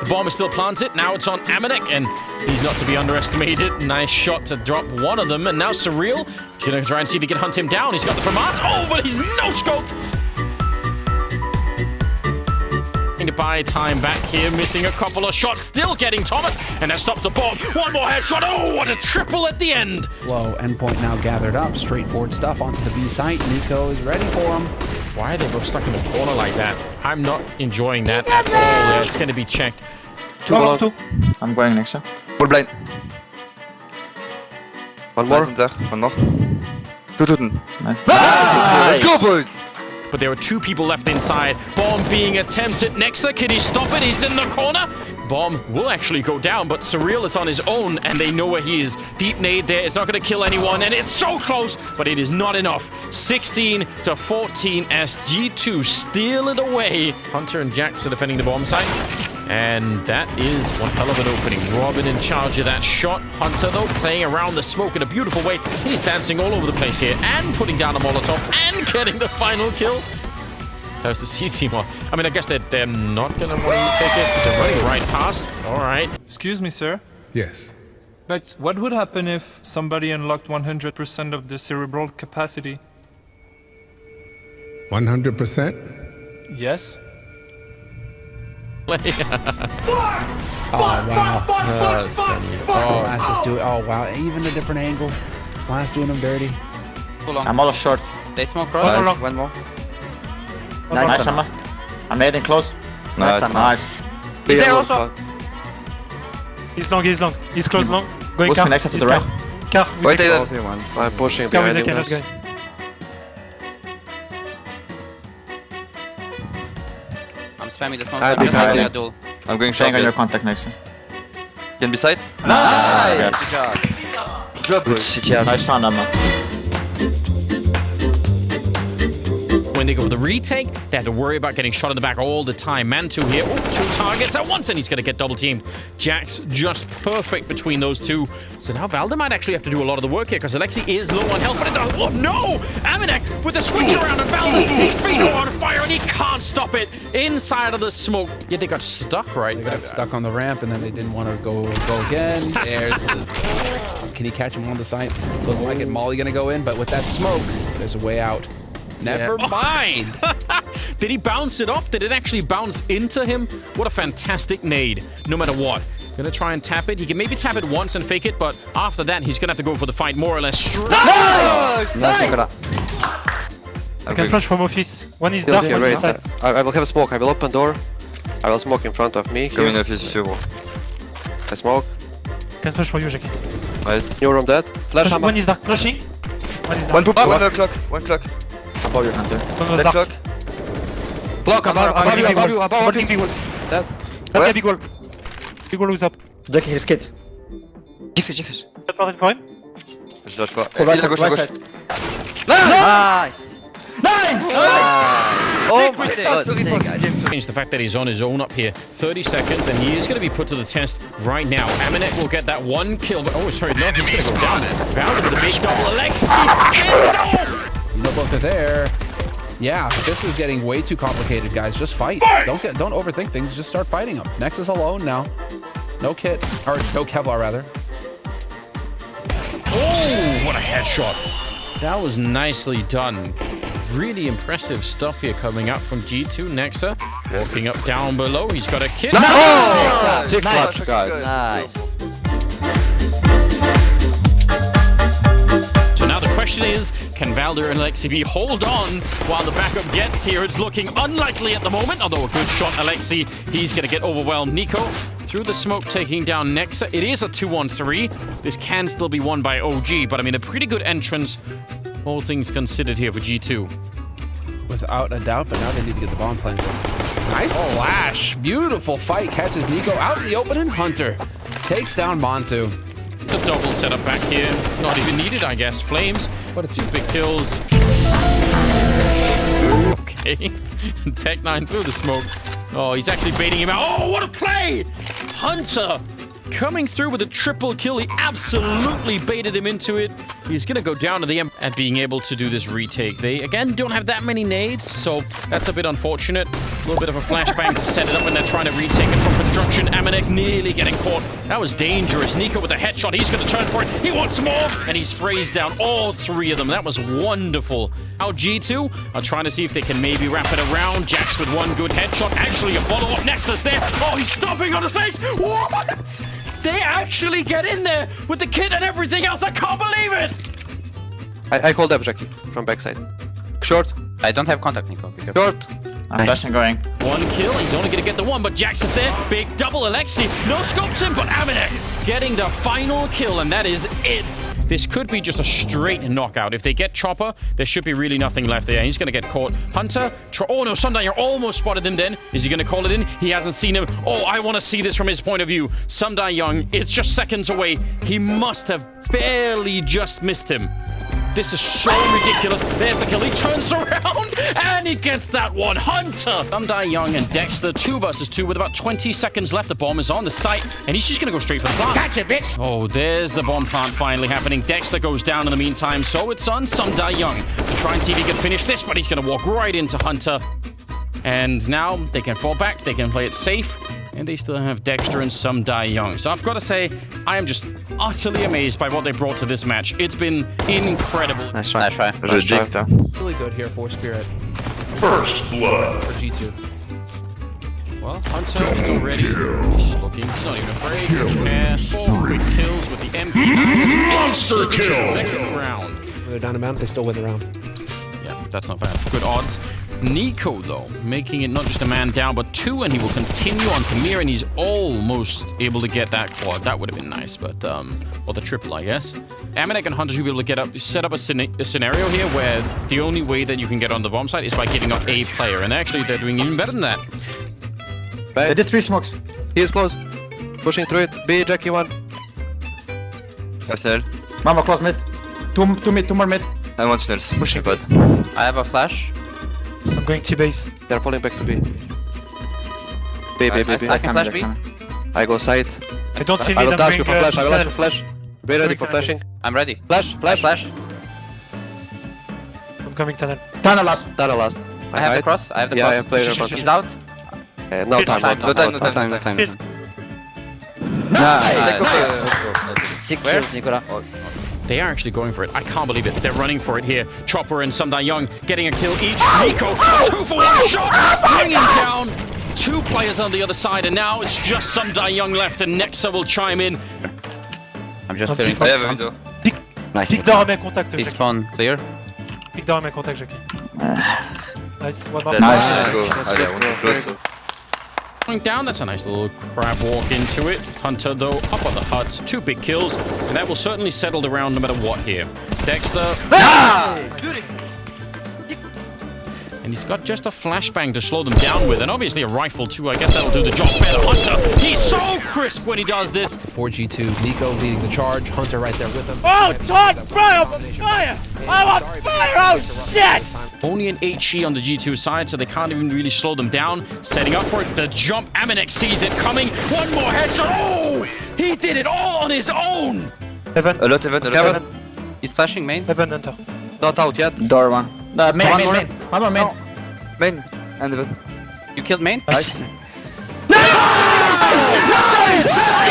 The bomb is still planted. Now it's on Amanek, and he's not to be underestimated. Nice shot to drop one of them, and now Surreal gonna try and see if he can hunt him down. He's got the FAMAS. Oh, but he's no scope. to buy time back here, missing a couple of shots, still getting Thomas, and that stops the bomb. One more headshot. Oh, what a triple at the end. Flow endpoint now gathered up. Straightforward stuff onto the B site. Nico is ready for him. Why are they both stuck in the corner like that? I'm not enjoying that at all. Yeah, it's going to be checked. Two below. Two. I'm going next. Huh? Full blind. One more. There. One more. Two to Nice. nice. Let's go, boys. But there are two people left inside. Bomb being attempted. Nexa, can he stop it? He's in the corner. Bomb will actually go down, but Surreal is on his own, and they know where he is. Deep nade there. It's not going to kill anyone, and it's so close, but it is not enough. 16 to 14 as G2 steal it away. Hunter and Jax are defending the bomb site. And that is one hell of an opening. Robin in charge of that shot. Hunter, though, playing around the smoke in a beautiful way. He's dancing all over the place here and putting down a Molotov and getting the final kill. There's the C team. I mean, I guess that they're, they're not going to want to take it. They're running right past. All right. Excuse me, sir. Yes. But what would happen if somebody unlocked 100% of the cerebral capacity? 100%? Yes. oh wow! Oh, Blast just do it. Oh wow! Even a different angle. Blast doing them dirty. I'm all short. They smoke cross. Nice. One more. Nice, nice Emma. I'm hitting close. Nice, nice. nice. He's there also. He's long, he's long. He's close long. Going car. next to the right. Car. Wait, they I'm pushing behind him. Let's go. I'm spamming the smoke. I'm behind him. Duel. I'm going short. on your contact next. Can be side. Nice! nice. Good job. Good job, boys. Nice round, Emma. When they go for the retake, they have to worry about getting shot in the back all the time. Mantu here, Ooh, two targets at once, and he's going to get double teamed. Jax just perfect between those two. So now Valde might actually have to do a lot of the work here, because Alexi is low on health, but it. Oh no! Amanek with the switch around, and Valde, his feet are on fire, and he can't stop it inside of the smoke. Yeah, they got stuck right. They got uh, stuck on the ramp, and then they didn't want to go go again. There's Can he catch him on the side? Looking like it. Molly going to go in, but with that smoke, there's a way out. Never yeah. mind. Did he bounce it off? Did it actually bounce into him? What a fantastic nade, no matter what. Gonna try and tap it. He can maybe tap it once and fake it, but after that, he's gonna have to go for the fight more or less straight. Nice! nice. I can flash from office. One is dark, one is side. I, I will have a smoke. I will open door. I will smoke in front of me. Coming office if you want. I smoke. Can flash for you, Jackie. Right. New room dead. Flash, flash One is dark. Flashing. One is dark. One poop. One o'clock. One clock. Above your hunter. One Dead clock. Block above, above you, above you, above office. Big wall. Dead. Okay, big wall. Big wall is up. Jackie, his kit. Diffuse, diffuse. Dead part for him. Je lâche pas. Right Il est à gauche, gauche. Nice! Nice! Oh my god, Change the fact that he's on his own up here. 30 seconds, and he is going to be put to the test right now. Amanek will get that one kill. Oh, sorry, no, he's going to go down. Found with a big double. Alexis You know both are there. Yeah, this is getting way too complicated, guys. Just fight. fight. Don't get, don't overthink things. Just start fighting them. Nexa alone now. No kit, or no Kevlar rather. Oh, what a headshot! That was nicely done. Really impressive stuff here coming up from G2 Nexa. Walking up down below, he's got a kit. Nice! Oh! Six nice. plus, guys. Nice. So now the question is, can Valde and Alexi B hold on while the backup gets here? It's looking unlikely at the moment, although a good shot, Alexi. He's going to get overwhelmed. Nico through the smoke taking down Nexa. It is a 2-1-3. This can still be won by OG, but I mean, a pretty good entrance, all things considered here for G2. Without a doubt, but now they need to get the bomb planted. Nice oh, flash. Beautiful fight. Catches Nico out in the open and Hunter takes down Montu. It's a double setup back here. Not even needed, I guess. Flames, but it's two big kills. Okay. Tech 9 through the smoke. Oh, he's actually baiting him out. Oh, what a play! Hunter coming through with a triple kill. He absolutely baited him into it. He's going to go down to the end at being able to do this retake. They, again, don't have that many nades, so that's a bit unfortunate. A little bit of a flashbang to set it up when they're trying to retake it from construction. Amanek nearly getting caught. That was dangerous. Nico with a headshot. He's going to turn for it. He wants more. And he sprays down all three of them. That was wonderful. Now G2 are trying to see if they can maybe wrap it around. Jax with one good headshot. Actually, a follow-up Nexus there. Oh, he's stomping on his face. What? They actually get in there with the kit and everything else. I can't believe it. I, I called up Jackie from backside. Short, I don't have contact, Nico. Be short. I'm flashing going. One kill, he's only going to get the one, but Jax is there. Big double Alexi. No scopes him, but Amanek getting the final kill, and that is it. This could be just a straight knockout. If they get Chopper, there should be really nothing left there. He's going to get caught. Hunter, tr- oh no, Sundial almost spotted him then. Is he going to call it in? He hasn't seen him. Oh, I want to see this from his point of view. Sundial Young, it's just seconds away. He must have barely just missed him. This is so ridiculous. There's the kill. He turns around and he gets that one. Hunter. Thundai Young and Dexter, two versus two with about 20 seconds left. The bomb is on the site and he's just going to go straight for the plant. Gotcha, bitch. Oh, there's the bomb plant finally happening. Dexter goes down in the meantime. So it's on Sundai Young to try and see if he can finish this, but he's going to walk right into Hunter. And now they can fall back. They can play it safe. And they still have Dexter and some Die Young. So I've got to say, I am just utterly amazed by what they brought to this match. It's been incredible. Nice try. Nice try. Reject, huh? Really good here for Spirit. First blood. For G2. Well, Hunter is already. He's looking. He's not even afraid. He doesn't care. Four quick kills with the MP. Monster kill. Second round. They're down a mount, they still win the round. Yeah, that's not bad. Good odds. Nico, though, making it not just a man down, but two, and he will continue on Kamir, and he's almost able to get that quad. That would have been nice, but, um, or the triple, I guess. Amanek and Hunter should be able to get up, set up a, a scenario here where the only way that you can get on the bomb site is by giving up a player, and actually they're doing even better than that. They did three smokes. He is close. Pushing through it. B, Jackie one. SL. Mama close mid. Two, two mid, two more mid. I want tunnels. Pushing pod. I have a flash. I'm going to base. They're falling back to B. B, B, B, B. I can flash B. I go side. I don't see I will I'm dash you for flash. I will ask tunnel. for flash. Be ready for flashing. I'm ready. Flash, Flash. flash. Flash. I'm coming tunnel. Tunnel last. Data last. I have the cross. I have the Yeah, cross. I have player He's- advantage. He's out. Uh, no time, no No time, no time, no time. Hit. Nice. Take off Sick kills, Nicola. They are actually going for it. I can't believe it. They're running for it here. Chopper and Sundai Young getting a kill each. Ah! Nico, ah! two for one shot, ah! bringing down two players on the other side, and now it's just Sundai Young left, and Nexa will chime in. I'm just Un clearing. petit I have a window. Nice. Pique d'or à main contact, He Jackie. spawn clear. Pick down à main contact, Jackie. Nice. One more. Dead. Nice. Let's go. Let's go. I want to close. So- Going down, that's a nice little crab walk into it. Hunter, though, up on the huts, two big kills, and that will certainly settle the round no matter what here. Dexter. And he's got just a flashbang to slow them down with, and obviously a rifle too. I guess that'll do the job better. Hunter, he's so crisp when he does this. 4G2, Nico leading the charge, Hunter right there with him. Oh, Todd, bro, I'm on fire! I'm on fire! Oh, shit! Only an HE on the G2 side, so they can't even really slow them down. Setting up for it. The jump. Amanek sees it coming. One more headshot. Oh! He did it all on his own! Heaven. A lot, Heaven. A lot, Heaven. He's flashing main. Heaven, enter. Not out yet. Door one. No, main, main, main. One main. Main. And Heaven. You killed main? Nice. nice! Nice! nice! nice!